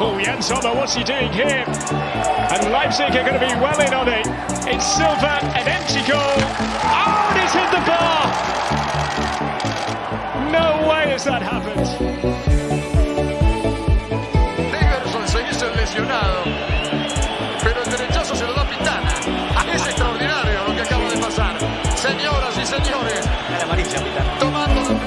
Oh, Jens Sommer, what's he doing here? And Leipzig are going to be well in on it. It's Silva, an empty goal. Oh, and it's hit the bar. No way has that happened. Negerson se hizo lesionado, pero el derechazo se lo da Pitana. Ah, es extraordinario lo que acaba de pasar. Señoras y señores, Era amarilla, Pitana. tomando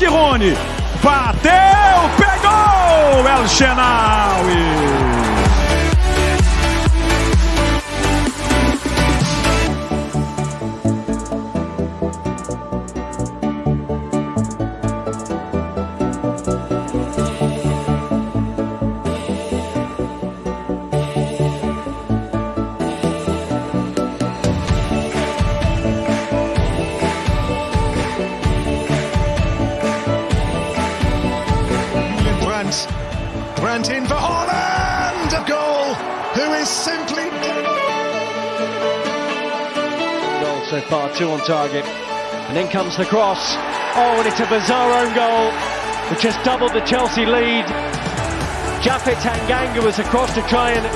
de Rony. Bateu, pegou! El Shenawi. Brandt in for Haaland! A goal! Who is simply. Goal so far, two on target. And then comes the cross. Oh, and it's a bizarre own goal. which has doubled the Chelsea lead. Japhet Tanganga was across to try and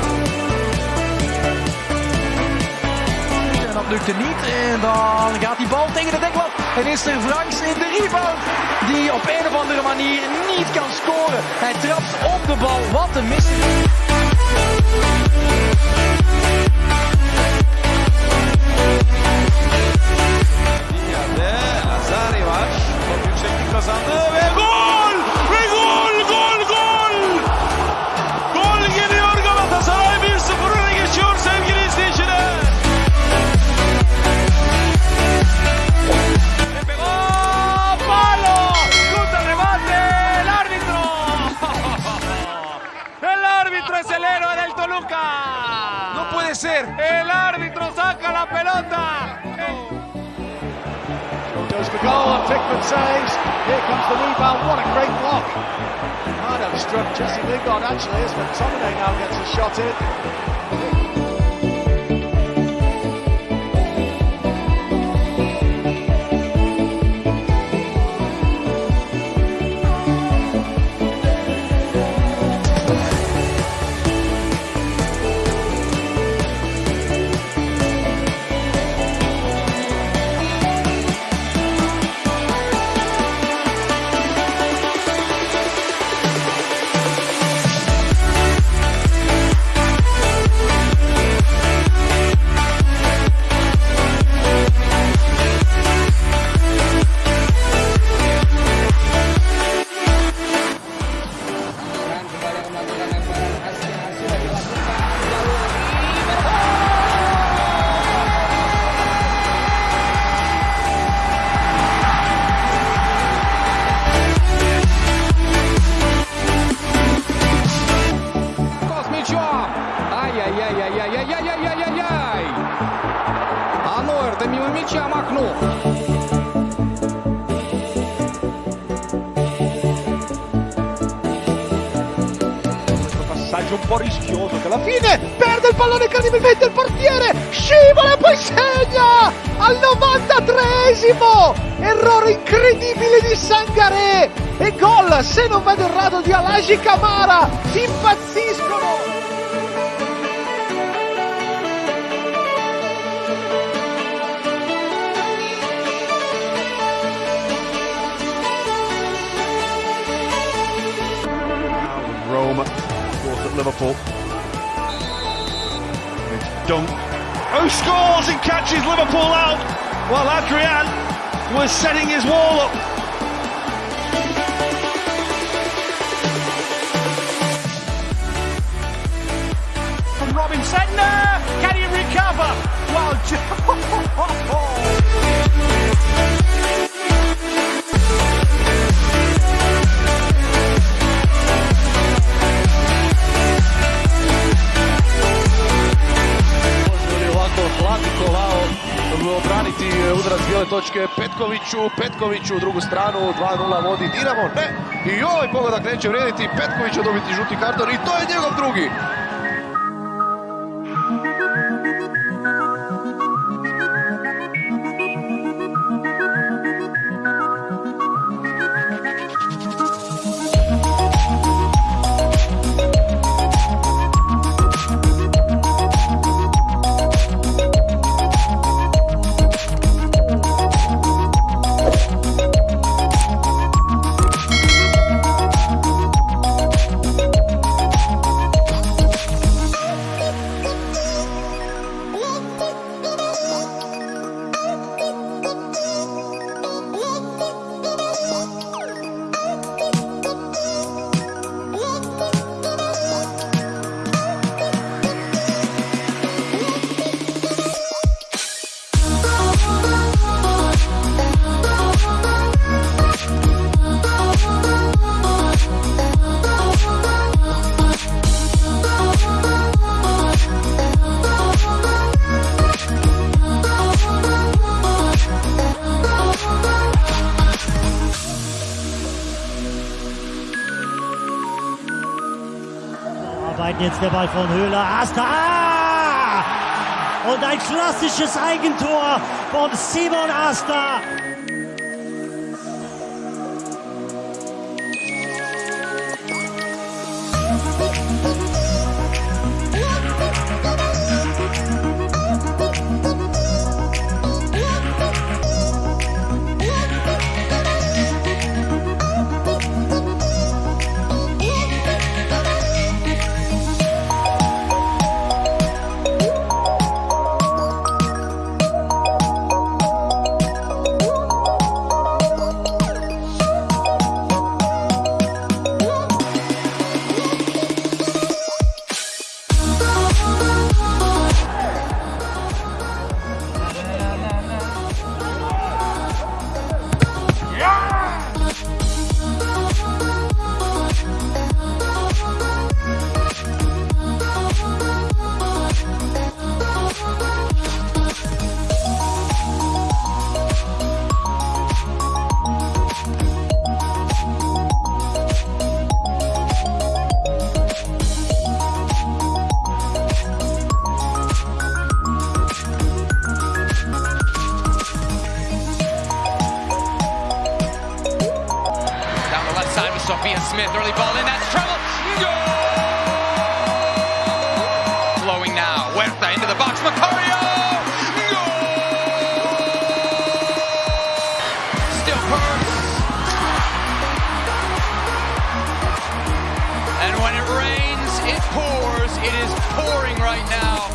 En dat lukte niet. En dan gaat die bal tegen de deklat. En is er Franks in de rebound. Die op een of andere manier niet kan scoren. Hij trapt op de bal. Wat een mis. Lazari var. Toluca. No puede ser. El árbitro saca la pelota. Goes for goal and Pickman saves. Here comes the rebound. What a great block. Arno struck Jesse Lingard actually as McTominay now gets a shot in. Passaggio un po' rischioso che alla fine perde il pallone incredibilmente il portiere, scivola e poi segna al 93esimo! Errore incredibile di Sangaré e gol, se non vedo errato, di Alagi Camara, impazziscono! Dunk. Who scores and catches Liverpool out while Adrian was setting his wall up. From Robinson. No! Can he recover? Well, točke Petkoviću, Petkoviću u drugu stranu, 2-0 vodi Dinamo, ne, i ovaj pogodak neće vrijediti, Petković će dobiti žuti karton i to je njegov drugi. Arbeiten jetzt der Ball von Höhler. Asta! Und ein klassisches Eigentor von Simon Asta. Side with Sophia Smith. Early ball in. That's trouble. Goal! Flowing now. Huerta into the box. Macario! Goal! Still Purse. And when it rains, it pours. It is pouring right now.